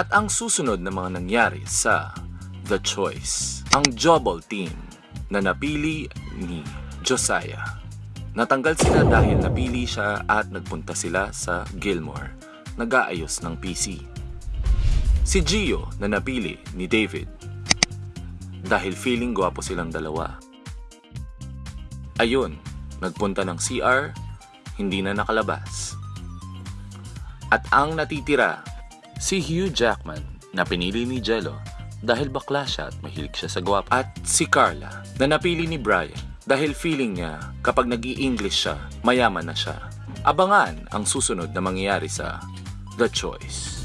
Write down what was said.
At ang susunod na mga nangyari sa The Choice, ang Jobble Team na napili ni Josiah. Natanggal sila dahil napili siya at nagpunta sila sa Gilmore, nag-aayos ng PC. Si Gio na napili ni David dahil feeling gwapo silang dalawa. Ayun, nagpunta ng CR, hindi na nakalabas. At ang natitira, si Hugh Jackman na pinili ni Jello dahil bakla siya at mahilig siya sa gwapo. At si Carla na napili ni Brian dahil feeling niya kapag nag english siya, mayaman na siya. Abangan ang susunod na mangyayari sa The Choice.